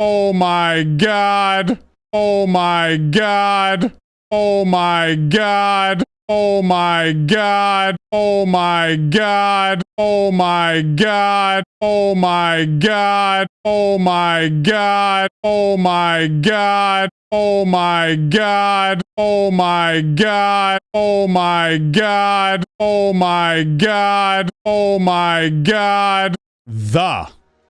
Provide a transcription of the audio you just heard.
Oh my god. Oh my god. Oh my god. Oh my god. Oh my god. Oh my god. Oh my god. Oh my god. Oh my god. Oh my god. Oh my god. Oh my god. Oh my god. Oh my god. The